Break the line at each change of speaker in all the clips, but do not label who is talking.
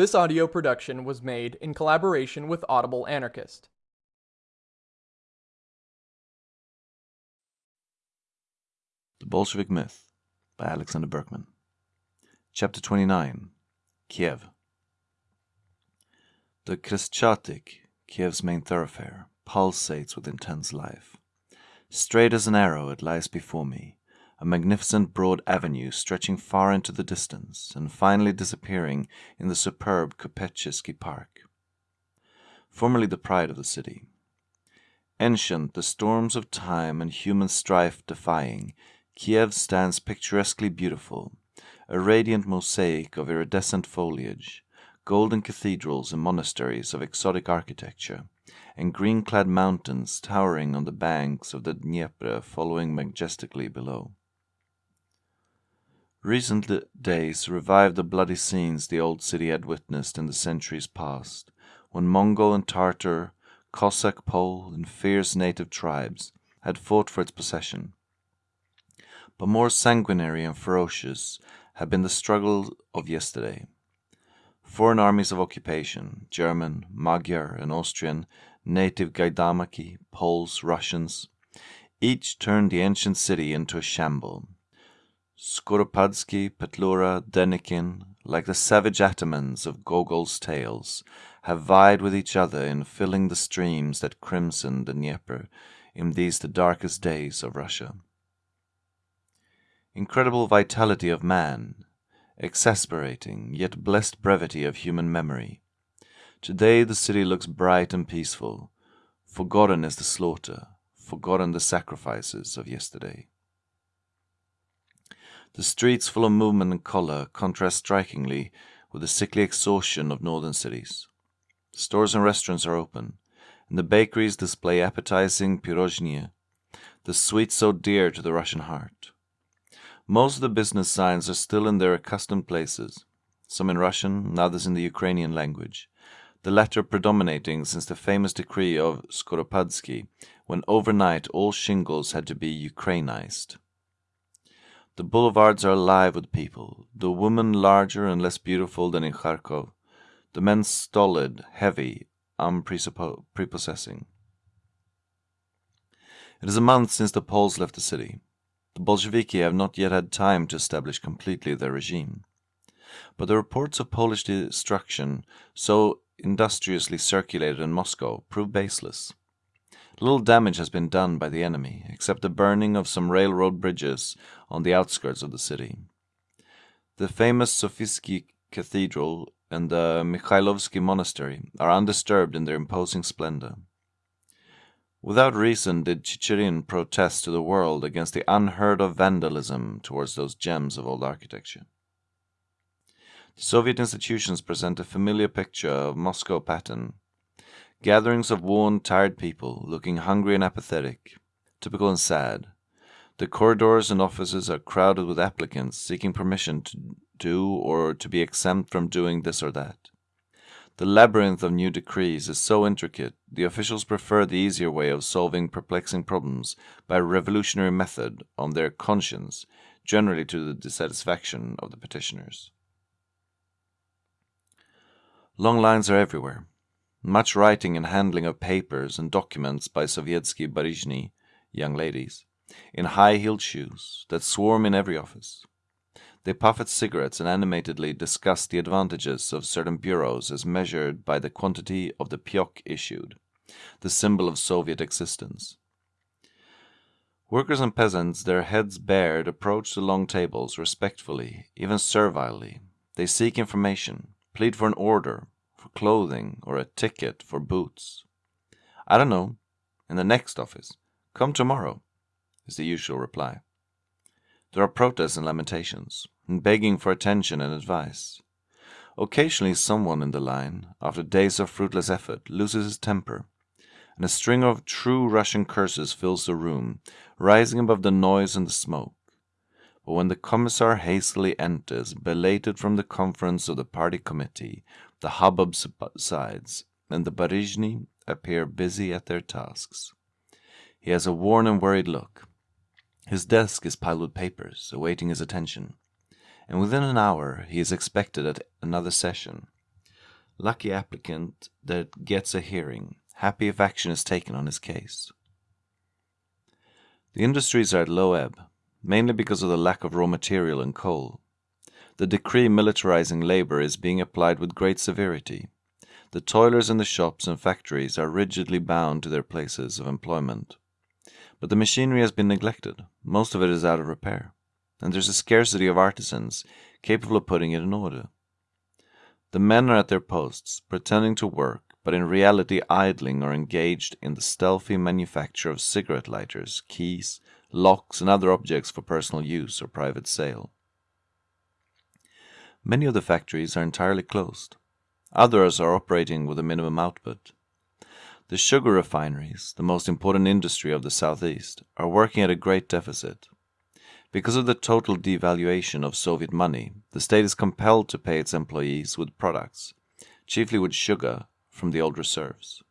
This audio production was made in collaboration with Audible Anarchist.
The Bolshevik Myth by Alexander Berkman. Chapter 29 Kiev. The Khreshchatyk, Kiev's main thoroughfare, pulsates with intense life. Straight as an arrow, it lies before me, a magnificent broad avenue stretching far into the distance and finally disappearing in the superb Kupechesky Park. Formerly the pride of the city. Ancient, the storms of time and human strife defying, Kiev stands picturesquely beautiful, a radiant mosaic of iridescent foliage, golden cathedrals and monasteries of exotic architecture, and green clad mountains towering on the banks of the Dnieper following majestically below. Recent days revived the bloody scenes the old city had witnessed in the centuries past, when Mongol and Tartar, Cossack, Pole, and fierce native tribes had fought for its possession. But more sanguinary and ferocious had been the struggle of yesterday. Foreign armies of occupation, German, Magyar, and Austrian, native Gaidamaki, Poles, Russians, each turned the ancient city into a shamble Skoropadsky, Petlura, Denikin, like the savage atamans of Gogol's tales, have vied with each other in filling the streams that crimson the Dnieper in these the darkest days of Russia. Incredible vitality of man, exasperating yet blessed brevity of human memory. Today the city looks bright and peaceful. Forgotten is the slaughter, forgotten the sacrifices of yesterday. The streets full of movement and color contrast strikingly with the sickly exhaustion of northern cities. Stores and restaurants are open, and the bakeries display appetizing pirozhnie, the sweet so dear to the Russian heart. Most of the business signs are still in their accustomed places, some in Russian, others in the Ukrainian language, the latter predominating since the famous decree of Skoropadsky, when overnight all shingles had to be Ukrainized. The boulevards are alive with people, the women larger and less beautiful than in Kharkov, the men stolid, heavy, um, unprepossessing. It is a month since the Poles left the city. The Bolsheviki have not yet had time to establish completely their regime. But the reports of Polish destruction, so industriously circulated in Moscow, prove baseless. Little damage has been done by the enemy, except the burning of some railroad bridges on the outskirts of the city. The famous Sofisky Cathedral and the Mikhailovsky Monastery are undisturbed in their imposing splendor. Without reason did Chicherin protest to the world against the unheard of vandalism towards those gems of old architecture. The Soviet institutions present a familiar picture of Moscow pattern Gatherings of worn, tired people, looking hungry and apathetic, typical and sad. The corridors and offices are crowded with applicants seeking permission to do or to be exempt from doing this or that. The labyrinth of new decrees is so intricate, the officials prefer the easier way of solving perplexing problems by a revolutionary method on their conscience, generally to the dissatisfaction of the petitioners. Long lines are everywhere. Much writing and handling of papers and documents by Sovietsky Barizhny, young ladies, in high-heeled shoes, that swarm in every office. They puff at cigarettes and animatedly discuss the advantages of certain bureaus as measured by the quantity of the pyok issued, the symbol of Soviet existence. Workers and peasants, their heads bared, approach the long tables respectfully, even servilely. They seek information, plead for an order, for clothing or a ticket for boots. I don't know. In the next office. Come tomorrow, is the usual reply. There are protests and lamentations, and begging for attention and advice. Occasionally someone in the line, after days of fruitless effort, loses his temper, and a string of true Russian curses fills the room, rising above the noise and the smoke. But when the commissar hastily enters, belated from the conference of the party committee, the hubbub subsides, and the Barizhny appear busy at their tasks. He has a worn and worried look. His desk is piled with papers, awaiting his attention, and within an hour he is expected at another session. lucky applicant that gets a hearing, happy if action is taken on his case. The industries are at low ebb, mainly because of the lack of raw material and coal. The decree militarizing labor is being applied with great severity. The toilers in the shops and factories are rigidly bound to their places of employment. But the machinery has been neglected, most of it is out of repair, and there's a scarcity of artisans capable of putting it in order. The men are at their posts, pretending to work, but in reality idling or engaged in the stealthy manufacture of cigarette lighters, keys, locks, and other objects for personal use or private sale. Many of the factories are entirely closed. Others are operating with a minimum output. The sugar refineries, the most important industry of the southeast, are working at a great deficit. Because of the total devaluation of Soviet money, the state is compelled to pay its employees with products, chiefly with sugar, from the old reserves.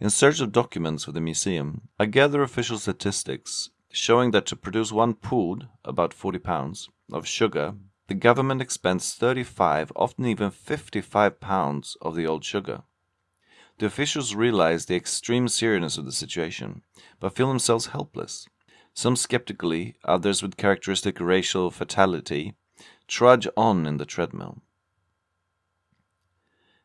In search of documents for the museum, I gather official statistics showing that to produce one pud, about 40 pounds, of sugar, the government expends 35, often even 55 pounds of the old sugar. The officials realize the extreme seriousness of the situation, but feel themselves helpless. Some skeptically, others with characteristic racial fatality, trudge on in the treadmill.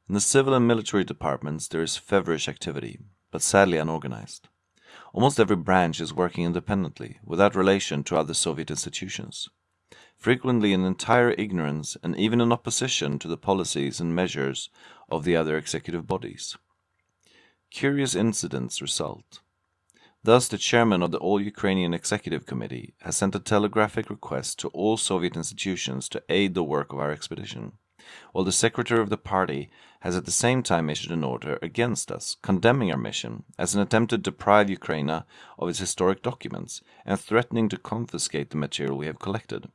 In the civil and military departments there is feverish activity, but sadly unorganized. Almost every branch is working independently, without relation to other Soviet institutions. Frequently in entire ignorance and even in opposition to the policies and measures of the other executive bodies. Curious incidents result. Thus, the chairman of the All Ukrainian Executive Committee has sent a telegraphic request to all Soviet institutions to aid the work of our expedition while the secretary of the party has at the same time issued an order against us, condemning our mission as an attempt to deprive Ukraine of its historic documents and threatening to confiscate the material we have collected.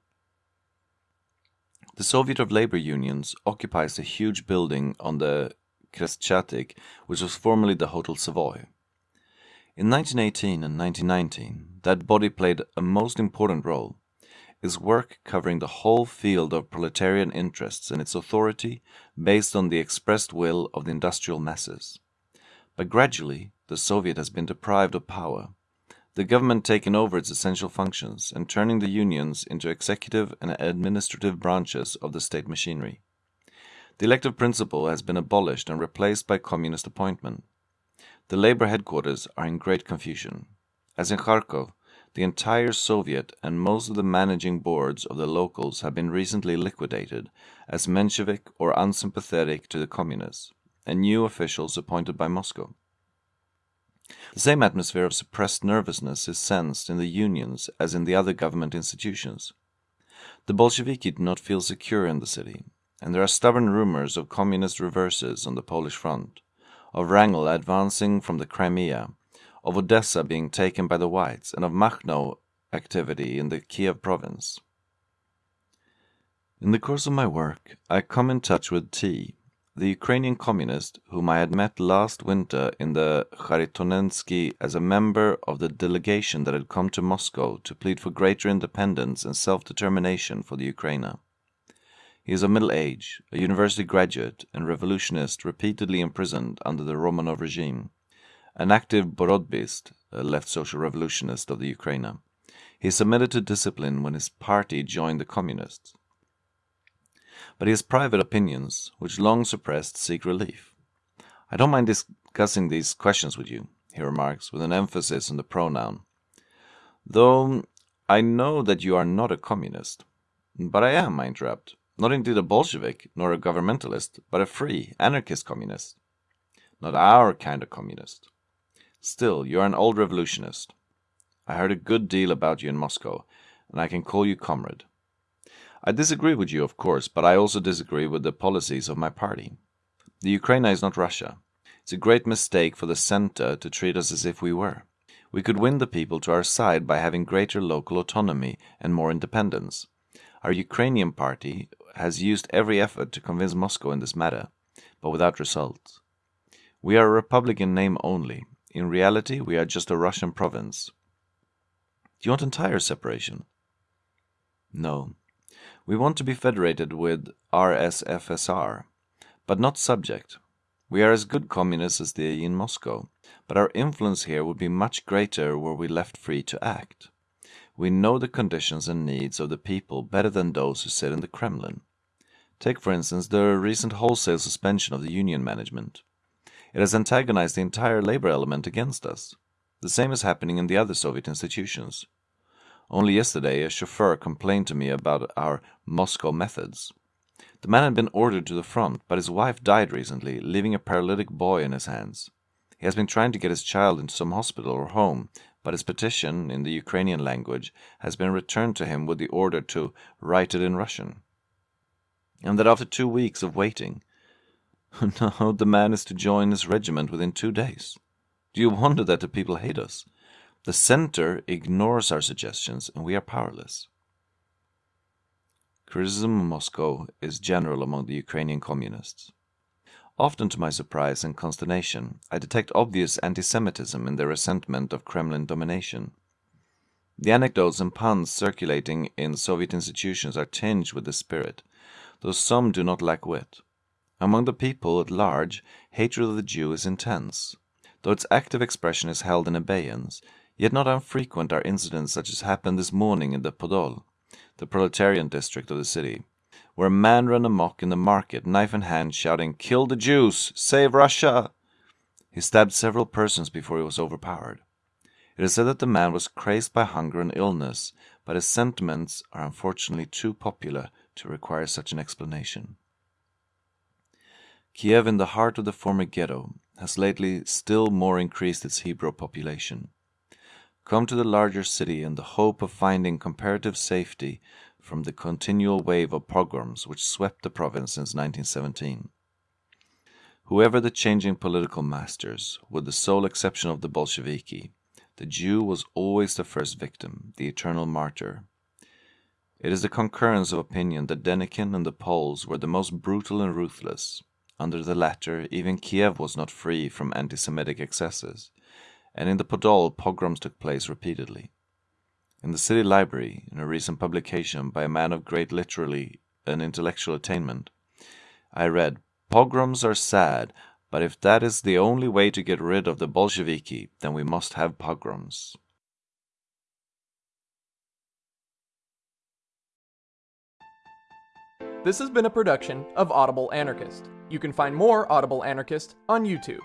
The Soviet of Labor Unions occupies a huge building on the Khreshchatyk, which was formerly the Hotel Savoy. In 1918 and 1919, that body played a most important role is work covering the whole field of proletarian interests and its authority based on the expressed will of the industrial masses. But gradually, the Soviet has been deprived of power, the government taking over its essential functions and turning the unions into executive and administrative branches of the state machinery. The elective principle has been abolished and replaced by communist appointment. The labor headquarters are in great confusion. As in Kharkov, the entire Soviet and most of the managing boards of the locals have been recently liquidated as Menshevik or unsympathetic to the communists, and new officials appointed by Moscow. The same atmosphere of suppressed nervousness is sensed in the unions as in the other government institutions. The Bolsheviki do not feel secure in the city, and there are stubborn rumors of communist reverses on the Polish front, of Wrangel advancing from the Crimea, of Odessa being taken by the Whites, and of Makhno activity in the Kiev province. In the course of my work, I come in touch with T, the Ukrainian communist whom I had met last winter in the Kharitonensky as a member of the delegation that had come to Moscow to plead for greater independence and self-determination for the Ukraina. He is of middle age, a university graduate and revolutionist repeatedly imprisoned under the Romanov regime an active Borotbist, a left social revolutionist of the Ukraine. He submitted to discipline when his party joined the communists. But his private opinions, which long suppressed, seek relief. I don't mind discussing these questions with you, he remarks, with an emphasis on the pronoun. Though I know that you are not a communist. But I am, I interrupt. Not indeed a Bolshevik, nor a governmentalist, but a free, anarchist communist. Not our kind of communist. Still, you're an old revolutionist. I heard a good deal about you in Moscow, and I can call you comrade. I disagree with you, of course, but I also disagree with the policies of my party. The Ukraine is not Russia. It's a great mistake for the center to treat us as if we were. We could win the people to our side by having greater local autonomy and more independence. Our Ukrainian party has used every effort to convince Moscow in this matter, but without result. We are a republic in name only, in reality, we are just a Russian province. Do you want entire separation? No. We want to be federated with RSFSR, but not subject. We are as good communists as they in Moscow, but our influence here would be much greater were we left free to act. We know the conditions and needs of the people better than those who sit in the Kremlin. Take, for instance, the recent wholesale suspension of the union management. It has antagonized the entire labor element against us. The same is happening in the other Soviet institutions. Only yesterday, a chauffeur complained to me about our Moscow methods. The man had been ordered to the front, but his wife died recently, leaving a paralytic boy in his hands. He has been trying to get his child into some hospital or home, but his petition, in the Ukrainian language, has been returned to him with the order to write it in Russian. And that after two weeks of waiting, now the man is to join his regiment within two days. Do you wonder that the people hate us? The center ignores our suggestions and we are powerless. Criticism of Moscow is general among the Ukrainian communists. Often to my surprise and consternation, I detect obvious anti-Semitism in their resentment of Kremlin domination. The anecdotes and puns circulating in Soviet institutions are tinged with this spirit, though some do not lack wit. Among the people at large, hatred of the Jew is intense. Though its active expression is held in abeyance, yet not unfrequent are incidents such as happened this morning in the Podol the proletarian district of the city, where a man ran amok in the market, knife in hand, shouting, Kill the Jews! Save Russia! He stabbed several persons before he was overpowered. It is said that the man was crazed by hunger and illness, but his sentiments are unfortunately too popular to require such an explanation. Kiev, in the heart of the former ghetto, has lately still more increased its Hebrew population come to the larger city in the hope of finding comparative safety from the continual wave of pogroms which swept the province since 1917. Whoever the changing political masters, with the sole exception of the Bolsheviki, the Jew was always the first victim, the eternal martyr. It is the concurrence of opinion that Denikin and the Poles were the most brutal and ruthless. Under the latter, even Kiev was not free from anti-Semitic excesses and in the Podol pogroms took place repeatedly. In the city library, in a recent publication by a man of great literary and intellectual attainment, I read, Pogroms are sad, but if that is the only way to get rid of the Bolsheviki, then we must have pogroms.
This has been a production of Audible Anarchist. You can find more Audible Anarchist on YouTube.